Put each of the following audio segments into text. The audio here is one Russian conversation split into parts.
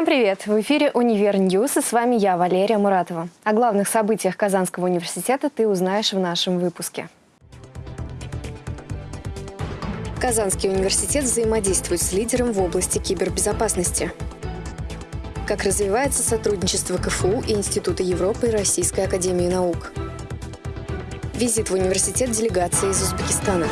Всем привет! В эфире «Универ Ньюс» и с вами я, Валерия Муратова. О главных событиях Казанского университета ты узнаешь в нашем выпуске. Казанский университет взаимодействует с лидером в области кибербезопасности. Как развивается сотрудничество КФУ и Института Европы и Российской Академии Наук. Визит в университет делегации из Узбекистана.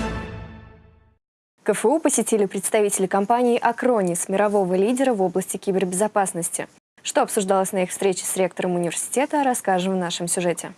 КФУ посетили представители компании «Акронис», мирового лидера в области кибербезопасности. Что обсуждалось на их встрече с ректором университета, расскажем в нашем сюжете.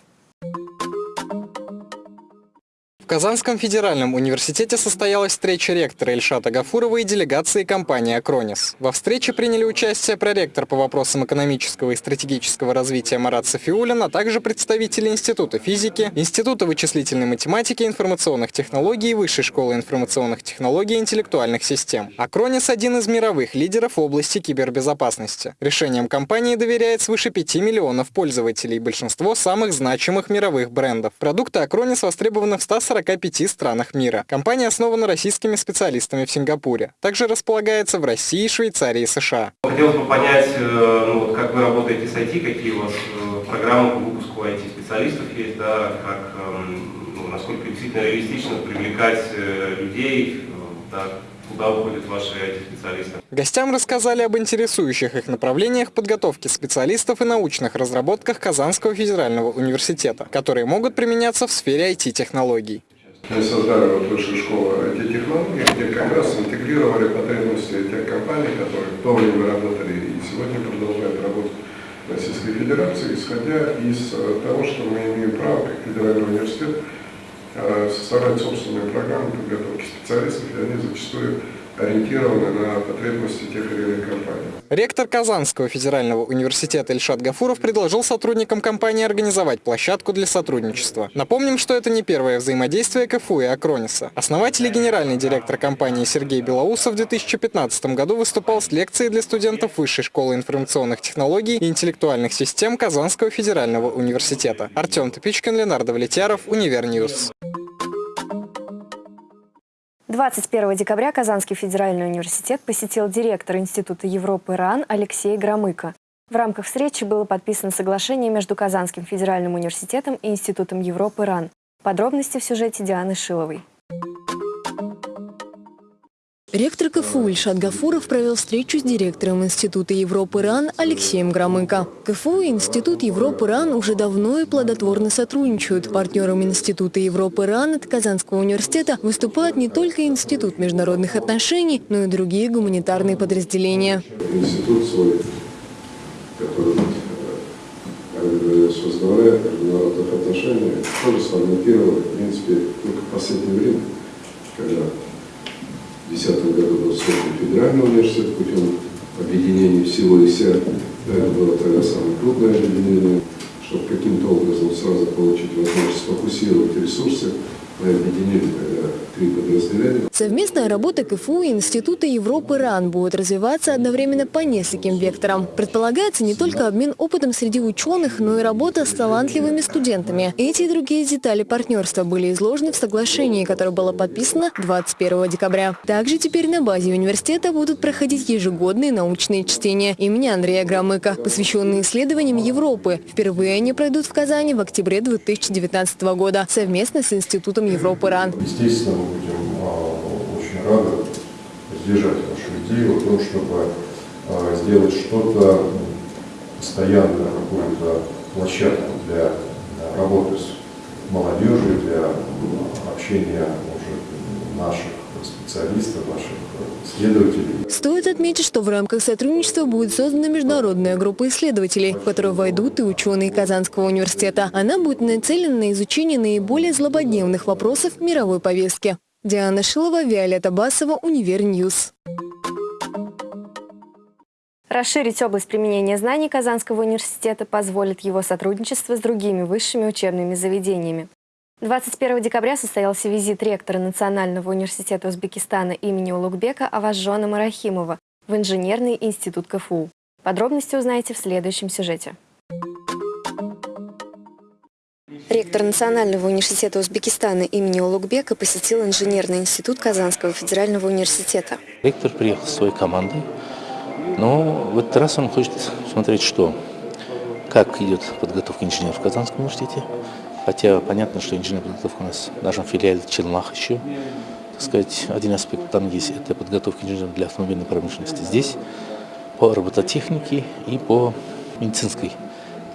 Казанском федеральном университете состоялась встреча ректора Ильшата Гафурова и делегации компании «Акронис». Во встрече приняли участие проректор по вопросам экономического и стратегического развития Марат Софиулин, а также представители Института физики, Института вычислительной математики и информационных технологий, Высшей школы информационных технологий и интеллектуальных систем. «Акронис» – один из мировых лидеров в области кибербезопасности. Решением компании доверяет свыше 5 миллионов пользователей, большинство самых значимых мировых брендов. Продукты «Акронис» востребованы в 140 45 странах мира. Компания основана российскими специалистами в Сингапуре. Также располагается в России, Швейцарии и США. Хотелось бы понять, э, ну, вот как вы работаете с IT, какие у вас э, программы по выпуску IT-специалистов есть, да, как, эм, ну, насколько действительно реалистично привлекать э, людей, да, куда уходят ваши IT-специалисты. Гостям рассказали об интересующих их направлениях подготовки специалистов и научных разработках Казанского федерального университета, которые могут применяться в сфере IT-технологий. Мы создали вот высшую школу IT-технологий, где как раз интегрировали потребности тех компаний, которые в то время работали и сегодня продолжают работать в Российской Федерации, исходя из э, того, что мы имеем право, как федеральный университет, э, составлять собственные программы подготовки специалистов, и они зачастую ориентированы на потребности тех или иных компаний. Ректор Казанского федерального университета Ильшат Гафуров предложил сотрудникам компании организовать площадку для сотрудничества. Напомним, что это не первое взаимодействие КФУ и Акрониса. Основатель и генеральный директор компании Сергей Белоусов в 2015 году выступал с лекцией для студентов Высшей школы информационных технологий и интеллектуальных систем Казанского федерального университета. Артем Топичкин, Ленардо Влетяров, Универньюз. 21 декабря Казанский федеральный университет посетил директор Института Европы РАН Алексей Громыко. В рамках встречи было подписано соглашение между Казанским федеральным университетом и Институтом Европы РАН. Подробности в сюжете Дианы Шиловой. Ректор КФУ Ильшат Гафуров провел встречу с директором Института Европы РАН Алексеем Громыко. КФУ и Институт Европы РАН уже давно и плодотворно сотрудничают. Партнером Института Европы РАН от Казанского университета выступают не только Институт международных отношений, но и другие гуманитарные подразделения. Институт свой, который говорилось, возглавляет международных отношений, тоже сформатировал, в принципе, только в последнее время, когда 2010 году был создан федеральный университет путем объединения всего и вся. Это было тогда самое крупное объединение, чтобы каким-то образом сразу получить возможность сфокусировать ресурсы. Мы объединили три подразделения. Совместная работа КФУ и Института Европы РАН будет развиваться одновременно по нескольким векторам. Предполагается не только обмен опытом среди ученых, но и работа с талантливыми студентами. Эти и другие детали партнерства были изложены в соглашении, которое было подписано 21 декабря. Также теперь на базе университета будут проходить ежегодные научные чтения имени Андрея Громыка, посвященные исследованиям Европы. Впервые они пройдут в Казани в октябре 2019 года совместно с Институтом Европы РАН. Естественно, мы будем очень рады поддержать вашу идею о том, чтобы а, сделать что-то постоянно, какую-то площадку для работы с молодежью, для общения уже наших специалистов, наших исследователей. Стоит отметить, что в рамках сотрудничества будет создана международная группа исследователей, в которую войдут и ученые Казанского университета. Она будет нацелена на изучение наиболее злободневных вопросов мировой повестки. Диана Шилова, Виолетта Басова, Универньюз. Расширить область применения знаний Казанского университета позволит его сотрудничество с другими высшими учебными заведениями. 21 декабря состоялся визит ректора Национального университета Узбекистана имени Улугбека Авазжона Марахимова в Инженерный институт КФУ. Подробности узнаете в следующем сюжете. Ректор Национального университета Узбекистана имени Улугбека посетил инженерный институт Казанского федерального университета. Ректор приехал с своей командой Но в этот раз он хочет смотреть, что, как идет подготовка инженеров в Казанском университете. Хотя понятно, что инженерная подготовка у нас в нашем филиале Челнах еще. Так сказать, один аспект там есть, это подготовка инженеров для автомобильной промышленности. Здесь по робототехнике и по медицинской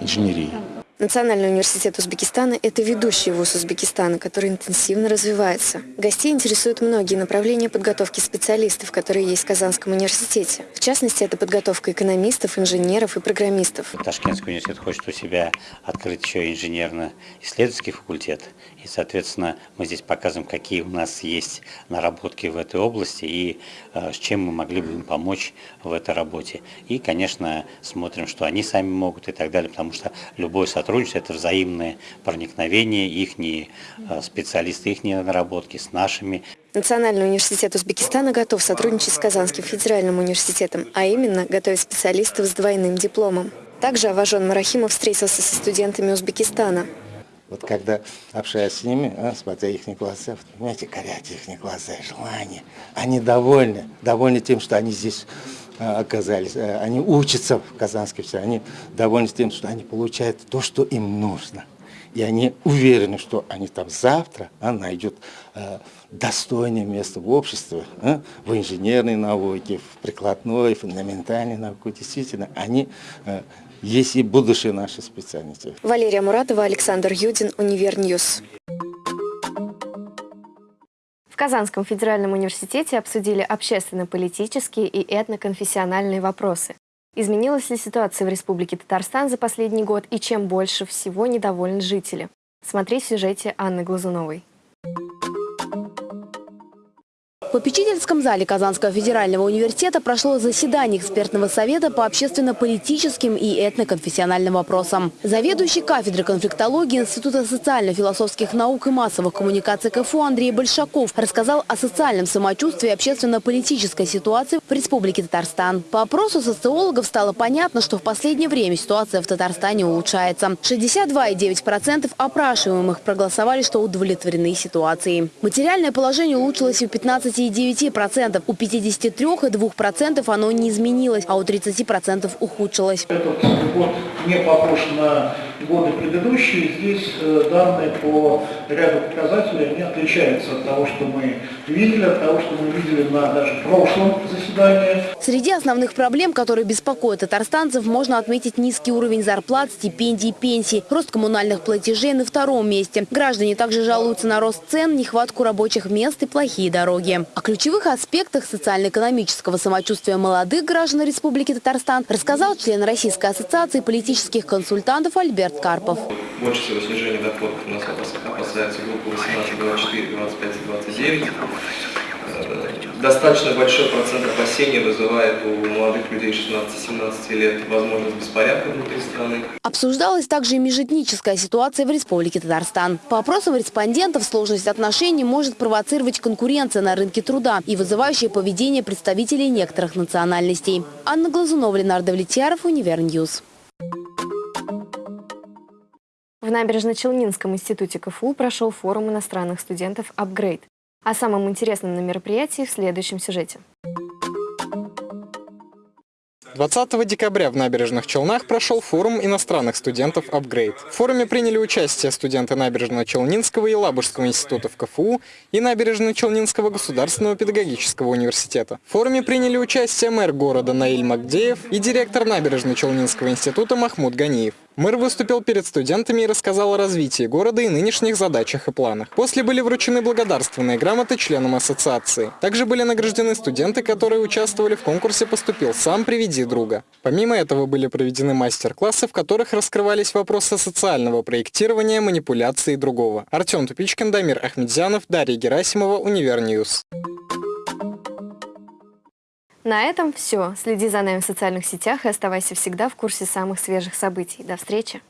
инженерии. Национальный университет Узбекистана – это ведущий вуз Узбекистана, который интенсивно развивается. Гостей интересуют многие направления подготовки специалистов, которые есть в Казанском университете. В частности, это подготовка экономистов, инженеров и программистов. Ташкентский университет хочет у себя открыть еще инженерно-исследовательский факультет. И, соответственно, мы здесь показываем, какие у нас есть наработки в этой области и э, с чем мы могли бы им помочь в этой работе. И, конечно, смотрим, что они сами могут и так далее, потому что любой сотрудник сотрудничество, это взаимное проникновение, их э, специалисты, их наработки с нашими. Национальный университет Узбекистана готов сотрудничать с Казанским федеральным университетом, а именно готовить специалистов с двойным дипломом. Также Аважон Марахимов встретился со студентами Узбекистана. Вот когда общаюсь с ними, а, смотря их глаза, понимаете, горят их глаза, желания, они довольны, довольны тем, что они здесь оказались, э, они учатся в Казанской все, они довольны тем, что они получают то, что им нужно. И они уверены, что они там завтра а, найдут а, достойное место в обществе, а, в инженерной науке, в прикладной, фундаментальной науке. Действительно, они а, есть и будущее нашей специальности. Валерия Муратова, Александр Юдин, Универньюз. В Казанском федеральном университете обсудили общественно-политические и этноконфессиональные вопросы. Изменилась ли ситуация в Республике Татарстан за последний год и чем больше всего недовольны жители? Смотри в сюжете Анны Глазуновой. В попечительском зале Казанского федерального университета прошло заседание экспертного совета по общественно-политическим и этноконфессиональным вопросам. Заведующий кафедры конфликтологии Института социально-философских наук и массовых коммуникаций КФУ Андрей Большаков рассказал о социальном самочувствии и общественно-политической ситуации в Республике Татарстан. По опросу социологов стало понятно, что в последнее время ситуация в Татарстане улучшается. 62,9% опрашиваемых проголосовали, что удовлетворены ситуацией. Материальное положение улучшилось у 15 59%. У 53,2% оно не изменилось, а у 30% ухудшилось. Этот год не похож на годы предыдущие. Здесь э, данные по ряду показателей они отличаются от того, что мы видели, от того, что мы видели на даже прошлом заседании. Среди основных проблем, которые беспокоят татарстанцев, можно отметить низкий уровень зарплат, стипендий, пенсий, рост коммунальных платежей на втором месте. Граждане также жалуются на рост цен, нехватку рабочих мест и плохие дороги. О ключевых аспектах социально-экономического самочувствия молодых граждан Республики Татарстан рассказал член Российской ассоциации политических консультантов Альберт Карпов. Больше всего снижение доходов у нас опасается группа 18, 24, 25 и 29 достаточно большой процент опасений вызывает у молодых людей 16-17 лет возможность беспорядка внутри страны. Обсуждалась также и межэтническая ситуация в Республике Татарстан. По опросам респондентов сложность отношений может провоцировать конкуренция на рынке труда и вызывающее поведение представителей некоторых национальностей. Анна Глазунова, Ленардо Влетьяров, Универньюз. В Набережно-Челнинском институте КФУ прошел форум иностранных студентов «Апгрейд». О самом интересном на мероприятии в следующем сюжете. 20 декабря в Набережных Челнах прошел форум иностранных студентов «Апгрейд». В форуме приняли участие студенты Набережного Челнинского и Елабужского институтов КФУ и Набережного Челнинского государственного педагогического университета. В форуме приняли участие мэр города Наиль Магдеев и директор Набережного Челнинского института Махмуд Ганиев. Мэр выступил перед студентами и рассказал о развитии города и нынешних задачах и планах. После были вручены благодарственные грамоты членам ассоциации. Также были награждены студенты, которые участвовали в конкурсе «Поступил сам, приведи друга». Помимо этого были проведены мастер-классы, в которых раскрывались вопросы социального проектирования, манипуляции и другого. Артем Тупичкин, Дамир Ахмедзянов, Дарья Герасимова, Универньюз. На этом все. Следи за нами в социальных сетях и оставайся всегда в курсе самых свежих событий. До встречи!